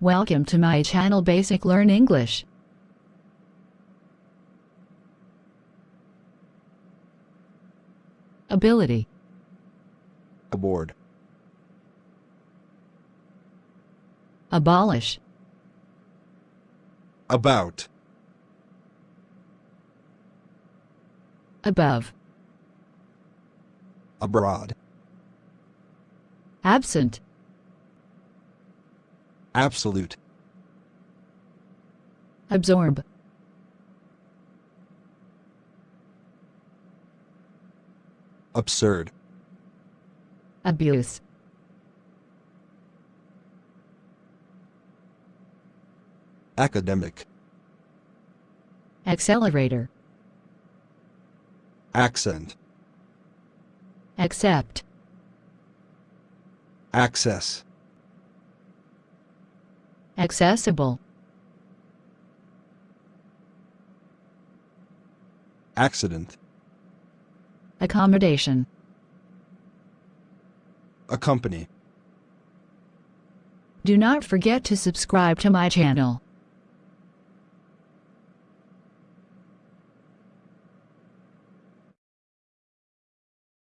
Welcome to my channel Basic Learn English. Ability. Aboard, Abolish. About, Above. Abroad, Absent absolute, Absorb. Absurd, Abuse. Academic, Accelerator. Accent, Accept. Access, Accessible accident, Accommodation accompany. Do not forget to subscribe to my channel.